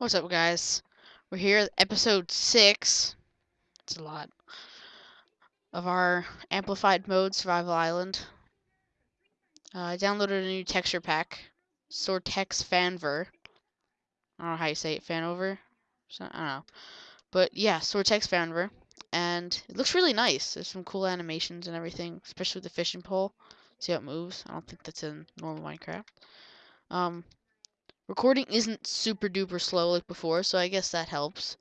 What's up, guys? We're here episode 6. It's a lot. Of our Amplified Mode Survival Island. Uh, I downloaded a new texture pack. Soartex Fanver. I don't know how you say it. Fanover? So, I don't know. But yeah, Soartex Fanver. And it looks really nice. There's some cool animations and everything. Especially with the fishing pole. See how it moves? I don't think that's in normal Minecraft. Um, Recording isn't super duper slow like before, so I guess that helps.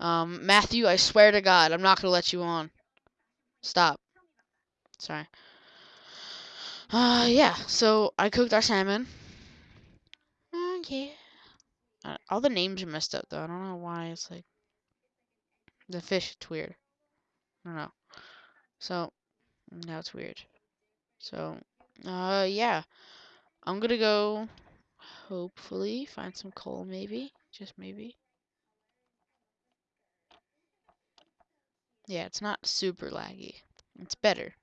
Um, Matthew, I swear to God, I'm not gonna let you on. Stop. Sorry. Uh, yeah, so I cooked our salmon. Oh, yeah. Uh, all the names are messed up, though. I don't know why it's like... The fish, it's weird. I don't know. So, now it's weird. So, uh, yeah. I'm gonna go hopefully find some coal maybe just maybe. Yeah it's not super laggy. It's better.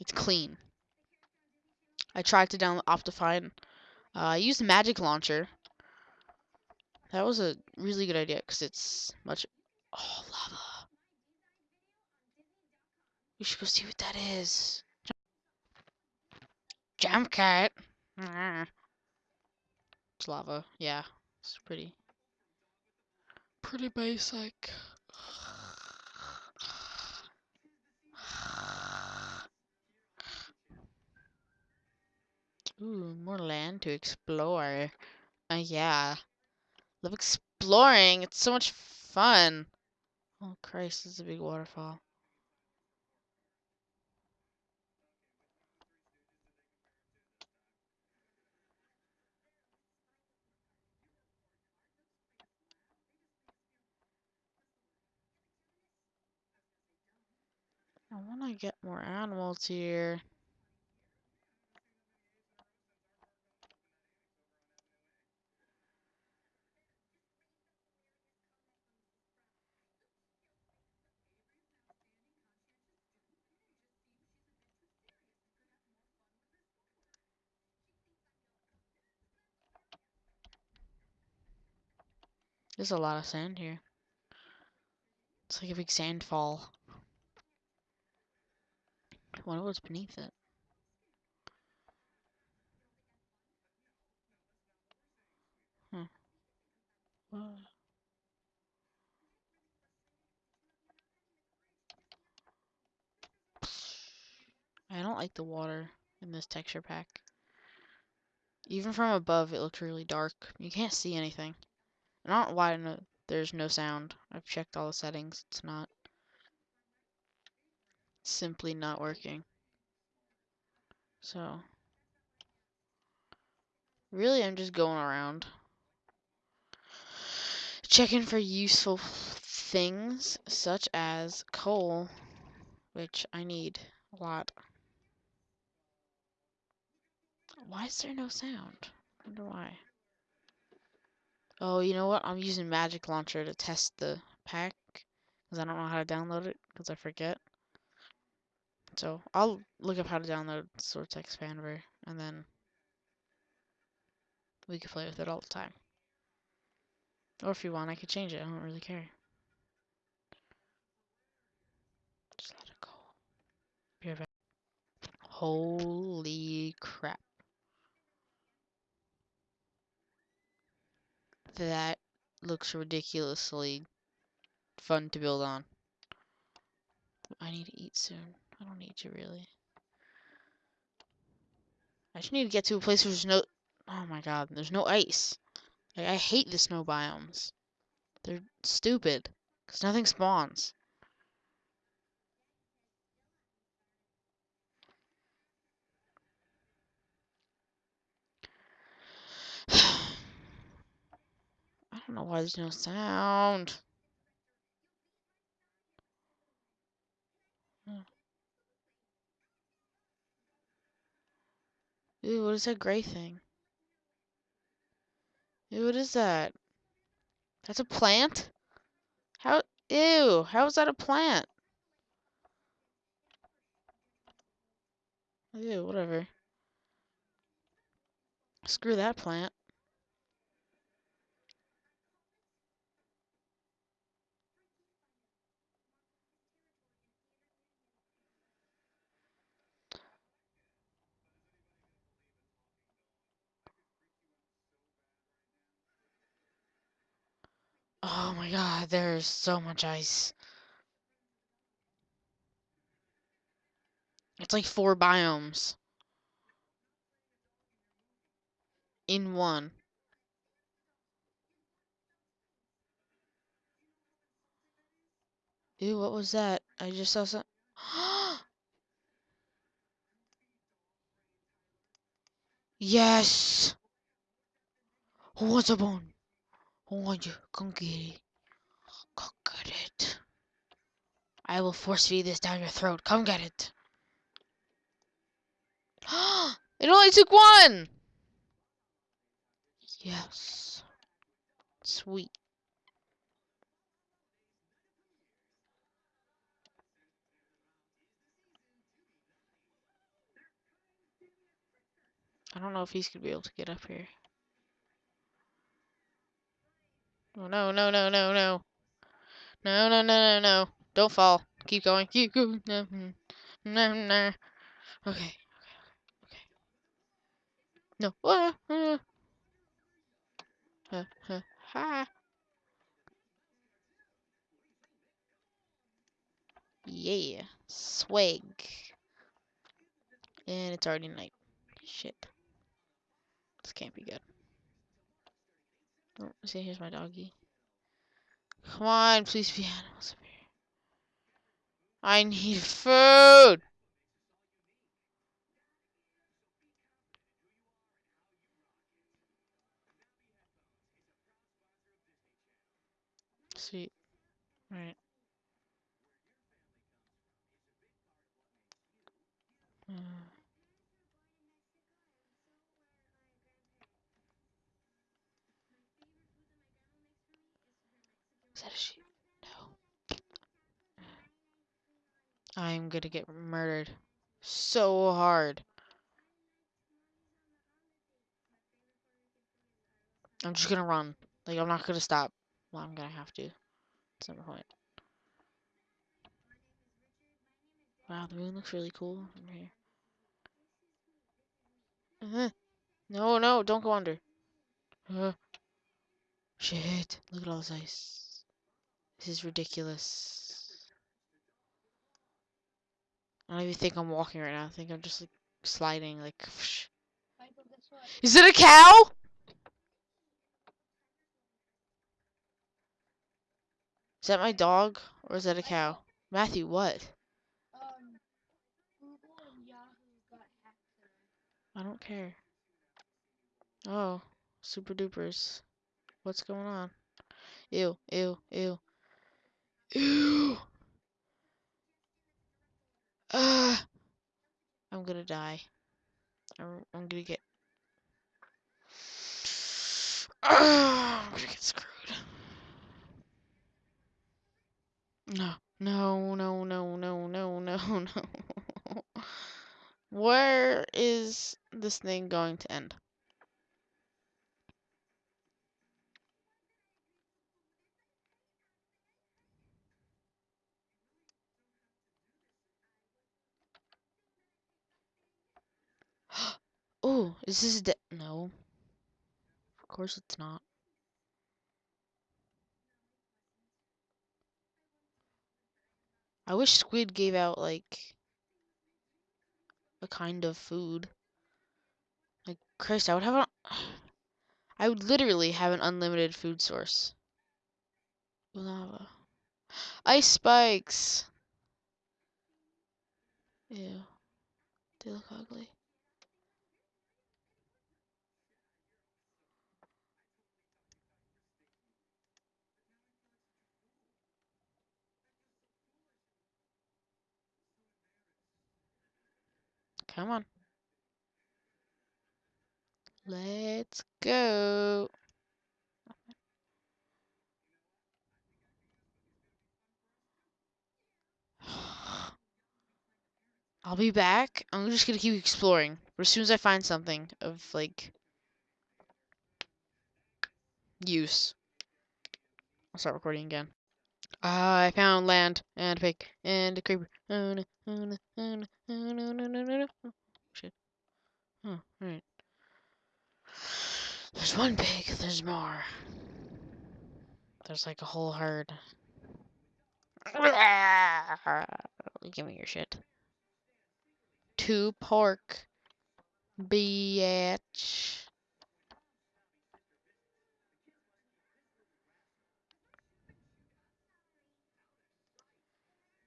It's clean. I tried to download Optifine uh, I used the magic launcher. That was a really good idea because it's much oh lava. We should go see what that is. Jump cat it's lava yeah it's pretty pretty basic Ooh, more land to explore. Uh, yeah. Love exploring. It's so much fun. Oh, Christ, this is a big waterfall. I want to get more animals here. There's a lot of sand here. It's like a big sand fall. was beneath it. Hmm. I don't like the water in this texture pack. Even from above, it looks really dark. You can't see anything. I don't know why there's no sound. I've checked all the settings. It's not. Simply not working. So. Really, I'm just going around. Checking for useful things, such as coal, which I need a lot. Why is there no sound? I wonder why. Oh, you know what? I'm using Magic Launcher to test the pack. Because I don't know how to download it. Because I forget. So, I'll look up how to download Soartex Fanver. And then we can play with it all the time. Or if you want, I could change it. I don't really care. Just let it go. Right back. Holy crap. That looks ridiculously fun to build on. I need to eat soon. I don't need to really. I just need to get to a place where there's no... Oh my god, there's no ice. Like, I hate the snow biomes. They're stupid. Because nothing spawns. I don't know why there's no sound. Ooh, what is that gray thing? Ew, what is that? That's a plant? How? Ew, how is that a plant? Ew, whatever. Screw that plant. Oh my god, there's so much ice. It's like four biomes in one. Ew, what was that? I just saw some. yes! Who a bone? You? Come get it. Come get it. I will force feed this down your throat. Come get it. it only took one! Yes. Sweet. I don't know if he's gonna be able to get up here. Oh no, no, no, no, no. No, no, no, no, no. Don't fall. Keep going. Keep going. No, no, no. Okay. Okay. No. Ah, ah. Ha, ha, ha. Yeah. Swag. And it's already night. Shit. This can't be good. Oh, see, here's my doggy. Come on, please be animals up here. I need food! Sweet. Alright. Uh, is that a sheep? No. I'm gonna get murdered. So hard. I'm just gonna run. Like, I'm not gonna stop. Well, I'm gonna have to. At some point. Wow, the moon looks really cool from here. Uh -huh. no, no, don't go under. Uh -huh. shit, look at all this ice. This is ridiculous. I don't even think I'm walking right now. I think I'm just like sliding, like. Whoosh. Is it a cow? Is that my dog or is that a cow? Matthew, what? I don't care. Oh, super dupers. What's going on? Ew, ew, ew. Ew! Ah! I'm gonna die. I'm, I'm gonna get. Ah, I'm gonna get screwed. No, no, no, no, no, no, no, no. Where is this thing going to end? Is this de- no? Of course it's not. I wish squid gave out like a kind of food. Like Christ, I would have a I would literally have an unlimited food source. Lava. Ice spikes. Ew. They look ugly. Come on. Let's go. I'll be back. I'm just gonna keep exploring. As soon as I find something of like use, I'll start recording again. I found land and a pig and a creeper. Oh no, oh no, oh no, oh no, no, no, no, no. Oh, shit. Oh, alright. There's one pig, there's more. There's like a whole herd. Give me your shit. Two pork. Bitch.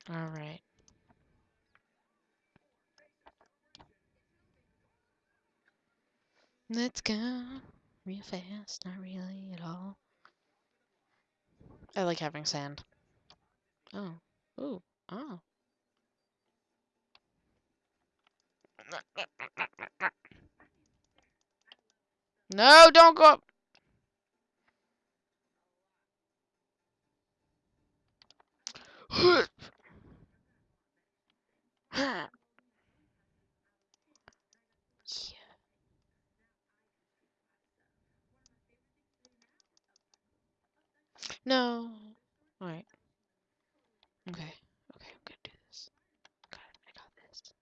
Alright. Let's go real fast, not really at all. I like having sand. Oh. Ooh. Oh. No, don't go up. yeah. No. Alright. Okay. Okay, I'm gonna do this. It. I got this.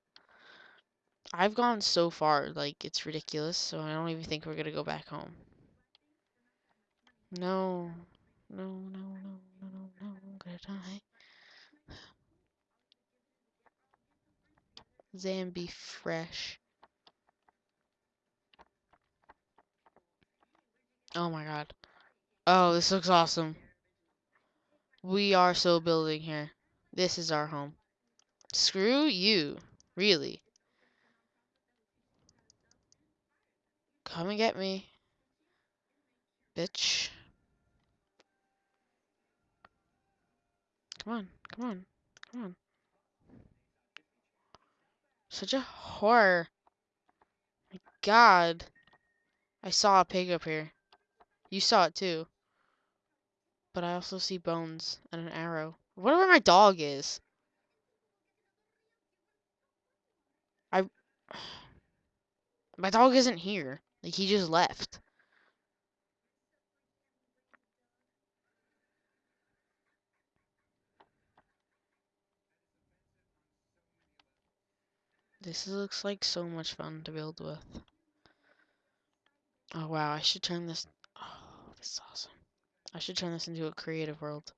I've gone so far, like, it's ridiculous, so I don't even think we're gonna go back home. No. No, no, no, no, no, no, I'm gonna die. Zambi fresh. Oh my god. Oh, this looks awesome. We are so building here. This is our home. Screw you. Really. Come and get me. Bitch. Come on. Come on. Come on. Such a horror. My god. I saw a pig up here. You saw it too. But I also see bones and an arrow. Whatever my dog is. I... My dog isn't here. Like, he just left. This looks like so much fun to build with. Oh wow, I should turn this... Oh, this is awesome. I should turn this into a creative world.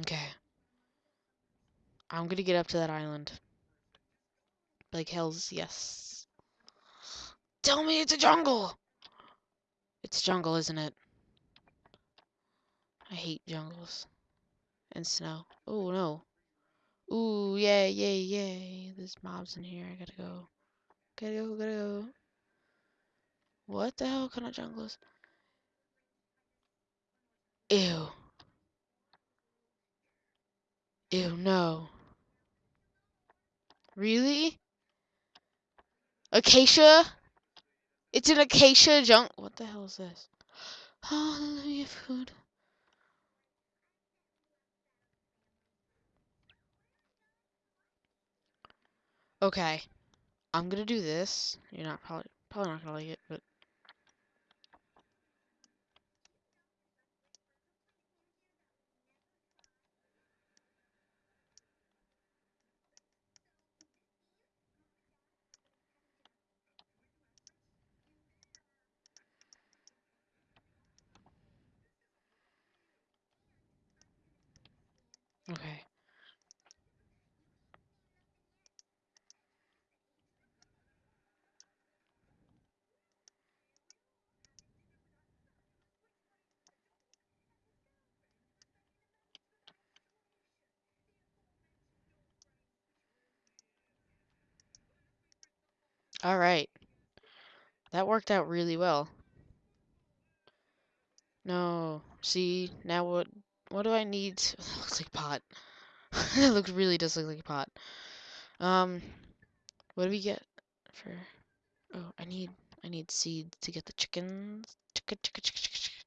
Okay. I'm gonna get up to that island. Like hell's yes. Tell me it's a jungle! It's jungle, isn't it? I hate jungles. And snow. Oh no. Ooh, yay, yay, yay. There's mobs in here. I gotta go. Gotta go, gotta go. What the hell kind of jungle is? Ew. Ew, no. Really? Acacia? It's an acacia junk. What the hell is this? Hallelujah food. Okay. I'm gonna do this. You're not probably probably not gonna like it, but okay. All right. That worked out really well. No. See, now what what do I need? to- looks like pot. it looks really does look like a pot. Um what do we get for Oh, I need I need seeds to get the chickens. Chicken, chicken, chicken, chicken, chicken.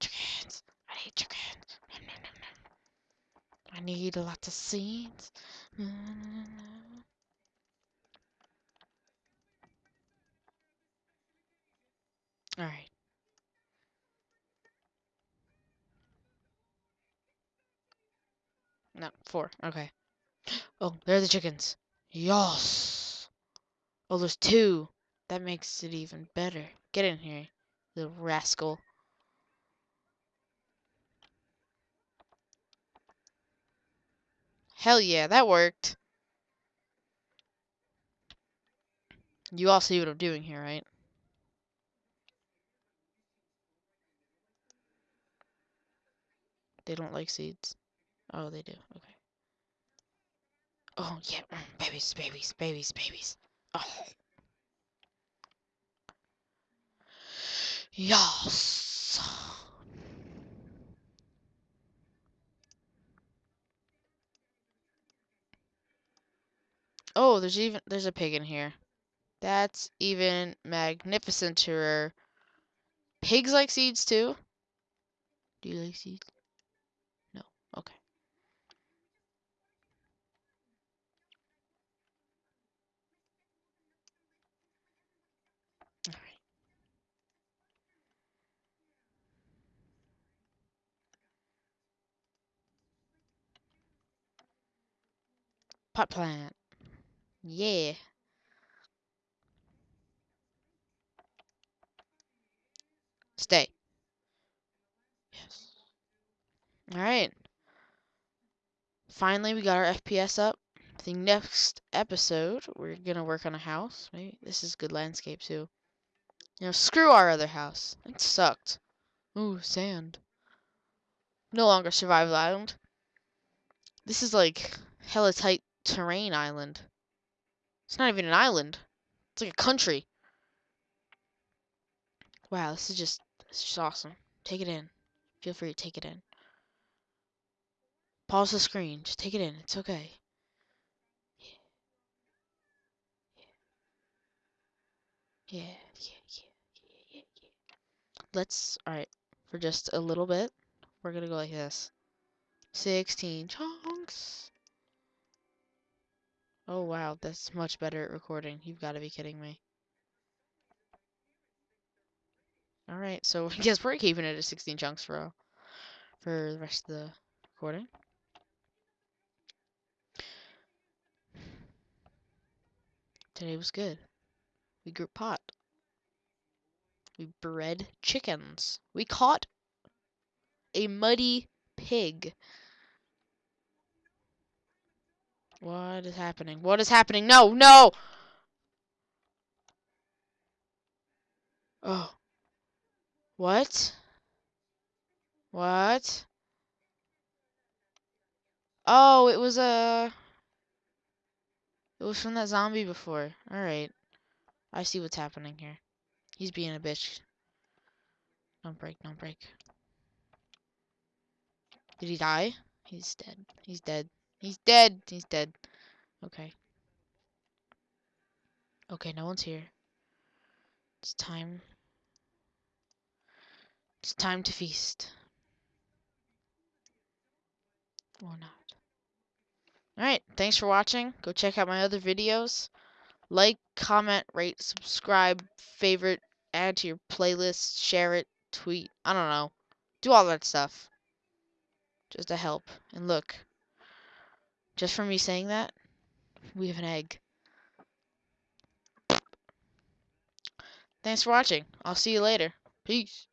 Chickens. I need chickens. Nom, nom, nom. I need lots of seeds. All right. No, four. Okay. Oh, there are the chickens. Yos. Oh, there's two. That makes it even better. Get in here, the rascal. Hell yeah, that worked. You all see what I'm doing here, right? They don't like seeds. Oh, they do. Okay. Oh, yeah. mm, Babies, babies, babies, babies. Oh. Yes. Oh, there's even there's a pig in here. That's even magnificenter. Pigs like seeds too? Do you like seeds? Pot plant. Yeah. Stay. Yes. All right. Finally, we got our FPS up. The next episode, we're gonna work on a house. Maybe this is good landscape too. You know, screw our other house. It sucked. Ooh, sand. No longer survival island. This is like hella tight terrain island. It's not even an island. It's like a country. Wow, this is just this is just awesome. Take it in. Feel free to take it in. Pause the screen. Just take it in. It's okay. Yeah, yeah, yeah, yeah, yeah, yeah. Let's, alright, for just a little bit, we're gonna go like this. 16 chunks. Oh wow, that's much better at recording. You've got to be kidding me. Alright, so I guess we're keeping it at 16 chunks for, uh, for the rest of the recording. Today was good. We grew pot. We bred chickens. We caught a muddy pig. What is happening? What is happening? No, no! Oh. What? What? Oh, it was a... It was from that zombie before. Alright. I see what's happening here. He's being a bitch. Don't break, don't break. Did he die? He's dead. He's dead. He's dead. He's dead. Okay. Okay, no one's here. It's time. It's time to feast. Or not. Alright, thanks for watching. Go check out my other videos. Like, comment, rate, subscribe, favorite, add to your playlist, share it, tweet. I don't know. Do all that stuff. Just to help. And look. Just for me saying that, we have an egg. Thanks for watching. I'll see you later. Peace.